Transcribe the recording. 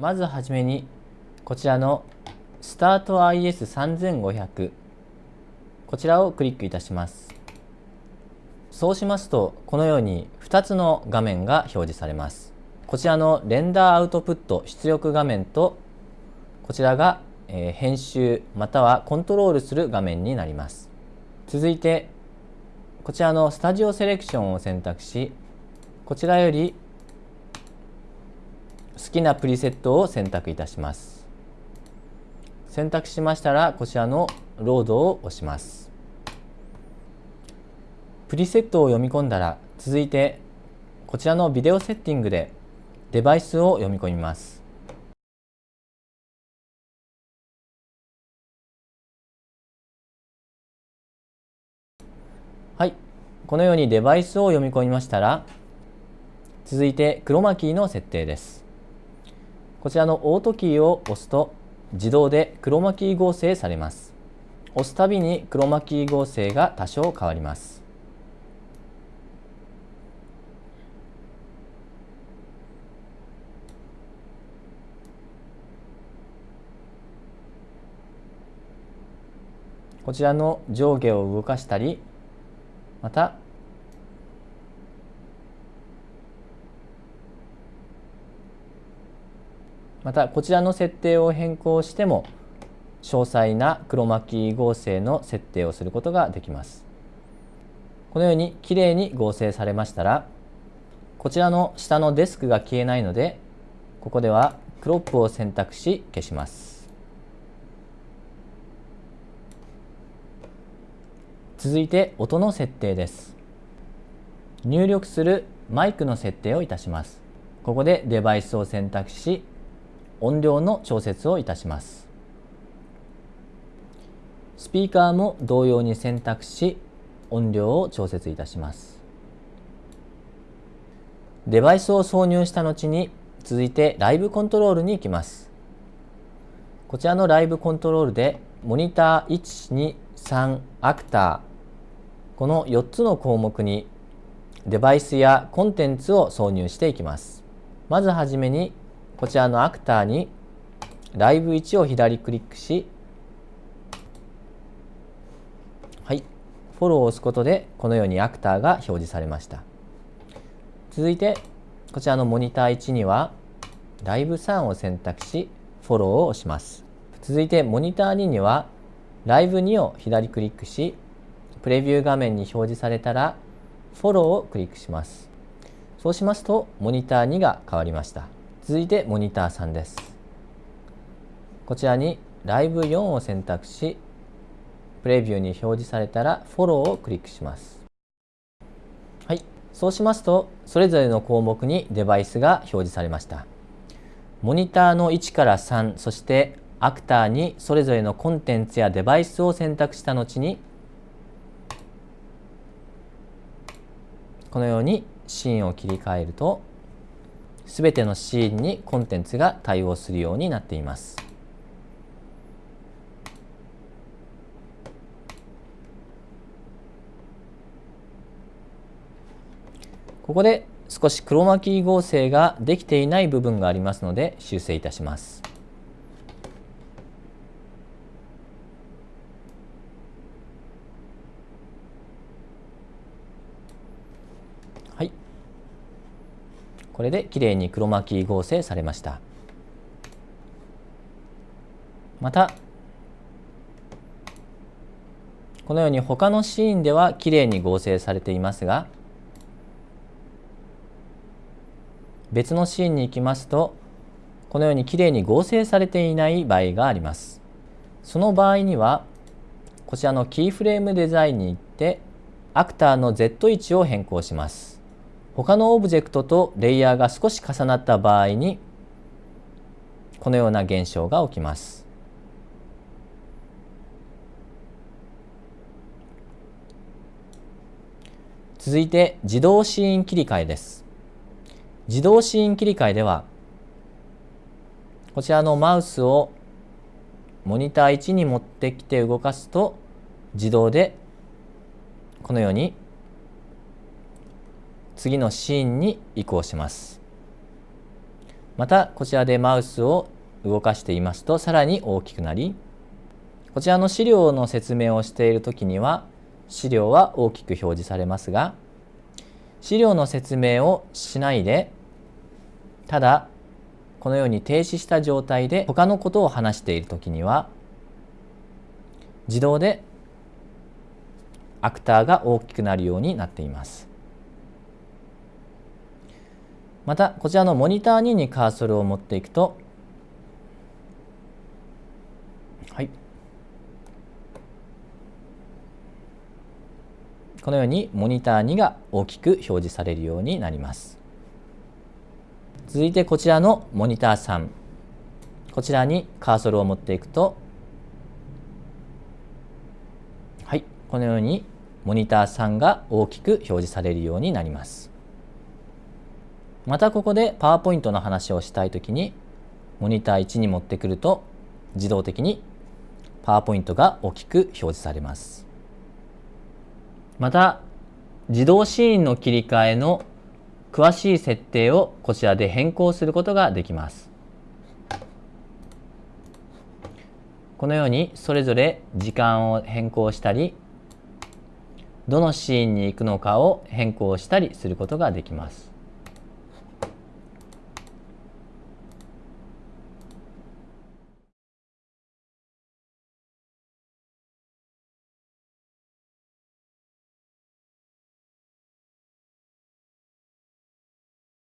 まずはじめにこちらのスタート IS3500 こちらをクリックいたします。そうしますとこのように2つの画面が表示されます。こちらのレンダーアウトプット出力画面とこちらが編集またはコントロールする画面になります。続いてこちらのスタジオセレクションを選択しこちらより好きなプリセットを選択いたします。選択しましたらこちらのロードを押します。プリセットを読み込んだら続いてこちらのビデオセッティングでデバイスを読み込みます。はい。このようにデバイスを読み込みましたら続いてクロマキーの設定です。こちらのオートキーを押すと自動でクロマキー合成されます。押すたびにクロマキー合成が多少変わります。こちらの上下を動かしたりまたまたこちらの設定を変更しても詳細なクロマキー合成の設定をすることができます。このようにきれいに合成されましたらこちらの下のデスクが消えないのでここではクロップを選択し消します。続いて音の設定です。入力するマイクの設定をいたします。ここでデバイスを選択し音量の調節をいたします。スピーカーも同様に選択し音量を調節いたします。デバイスを挿入した後に続いてライブコントロールに行きます。こちらのライブコントロールでモニター123アクターこの4つの項目にデバイスやコンテンツを挿入していきます。まずはじめにこちらのアクターにライブ1を左クリックしはいフォローを押すことでこのようにアクターが表示されました。続いてこちらのモニター1にはライブ3を選択しフォローを押します。続いてモニター2にはライブ2を左クリックしプレビュー画面に表示されたらフォローをクリックします。そうしますとモニター2が変わりました。続いてモニター3です。こちらにライブ4を選択し、プレビューに表示されたらフォローをクリックします。はい。そうしますと、それぞれの項目にデバイスが表示されました。モニターの1から3、そしてアクターにそれぞれのコンテンツやデバイスを選択した後に、このようにシーンを切り替えるとすべてのシーンにコンテンツが対応するようになっています。ここで少しクロマキー合成ができていない部分がありますので修正いたします。これできれいにクロマキー合成されました。またこのように他のシーンではきれいに合成されていますが別のシーンに行きますとこのようにきれいに合成されていない場合があります。その場合にはこちらのキーフレームデザインに行ってアクターの Z 位置を変更します。他のオブジェクトとレイヤーが少し重なった場合にこのような現象が起きます。続いて自動シーン切り替えです。自動シーン切り替えではこちらのマウスをモニター1に持ってきて動かすと自動でこのように次のシーンに移行しますまたこちらでマウスを動かしていますとさらに大きくなりこちらの資料の説明をしている時には資料は大きく表示されますが資料の説明をしないでただこのように停止した状態で他のことを話している時には自動でアクターが大きくなるようになっています。またこちらのモニター2にカーソルを持っていくとはい。このようにモニター2が大きく表示されるようになります。続いてこちらのモニター3こちらにカーソルを持っていくとはい。このようにモニター3が大きく表示されるようになります。またここでパワーポイントの話をしたいときにモニター1に持ってくると自動的にパワーポイントが大きく表示されます。また自動シーンの切り替えの詳しい設定をこちらで変更することができます。このようにそれぞれ時間を変更したりどのシーンに行くのかを変更したりすることができます。